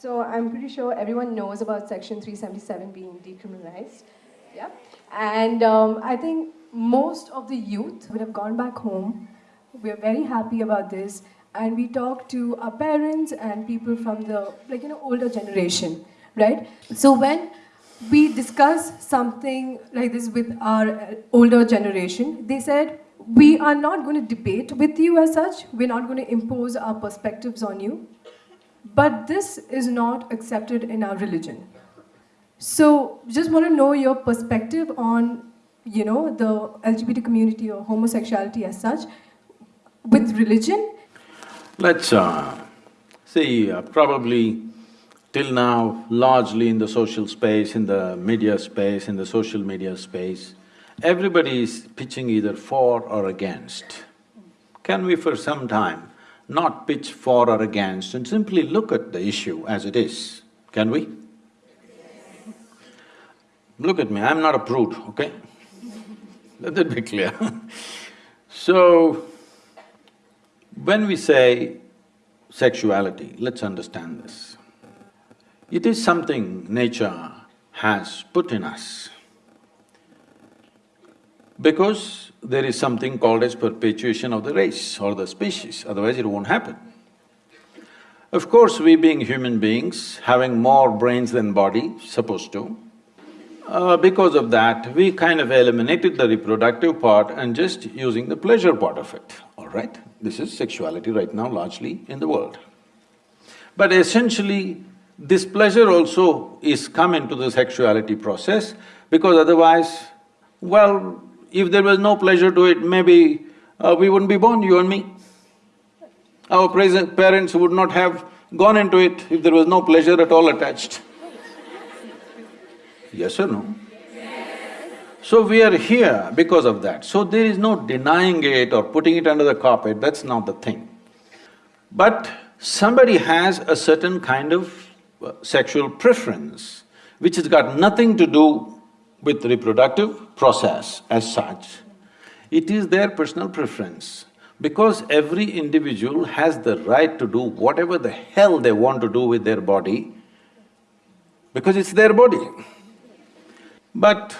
So I'm pretty sure everyone knows about Section 377 being decriminalized. Yeah. And um, I think most of the youth would have gone back home. We're very happy about this. And we talk to our parents and people from the, like, you know, older generation, right? So when we discuss something like this with our uh, older generation, they said, we are not going to debate with you as such. We're not going to impose our perspectives on you. But this is not accepted in our religion. So just want to know your perspective on, you know, the LGBT community or homosexuality as such with religion. Let's uh, see, uh, probably till now, largely in the social space, in the media space, in the social media space, everybody is pitching either for or against. Can we for some time not pitch for or against and simply look at the issue as it is, can we? Look at me, I'm not a prude, okay? Let that be clear So, when we say sexuality, let's understand this. It is something nature has put in us because there is something called as perpetuation of the race or the species, otherwise it won't happen. Of course, we being human beings, having more brains than body, supposed to, uh, because of that, we kind of eliminated the reproductive part and just using the pleasure part of it, all right? This is sexuality right now largely in the world. But essentially, this pleasure also is come into the sexuality process because otherwise, well, if there was no pleasure to it, maybe uh, we wouldn't be born, you and me. Our parents would not have gone into it if there was no pleasure at all attached. Yes or no? So we are here because of that. So there is no denying it or putting it under the carpet, that's not the thing. But somebody has a certain kind of uh, sexual preference which has got nothing to do with reproductive process as such, it is their personal preference. Because every individual has the right to do whatever the hell they want to do with their body, because it's their body. But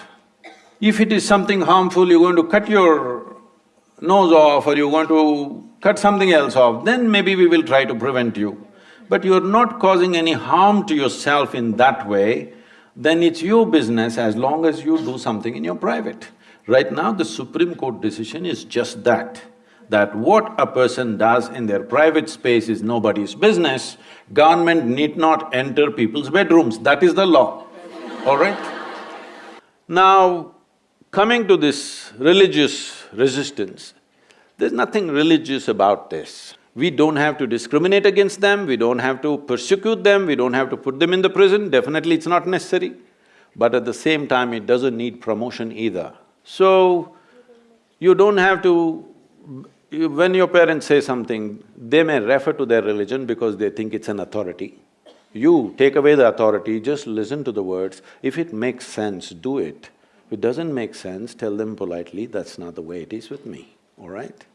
if it is something harmful, you're going to cut your nose off or you're going to cut something else off, then maybe we will try to prevent you. But you're not causing any harm to yourself in that way, then it's your business as long as you do something in your private. Right now, the Supreme Court decision is just that, that what a person does in their private space is nobody's business, government need not enter people's bedrooms, that is the law, all right? Now, coming to this religious resistance, there's nothing religious about this. We don't have to discriminate against them, we don't have to persecute them, we don't have to put them in the prison, definitely it's not necessary. But at the same time, it doesn't need promotion either. So, you don't have to… When your parents say something, they may refer to their religion because they think it's an authority. You take away the authority, just listen to the words. If it makes sense, do it. If it doesn't make sense, tell them politely, that's not the way it is with me, all right?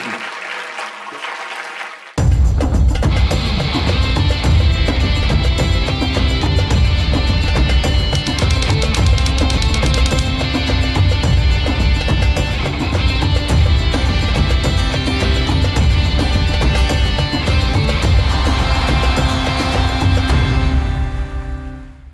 Thank you.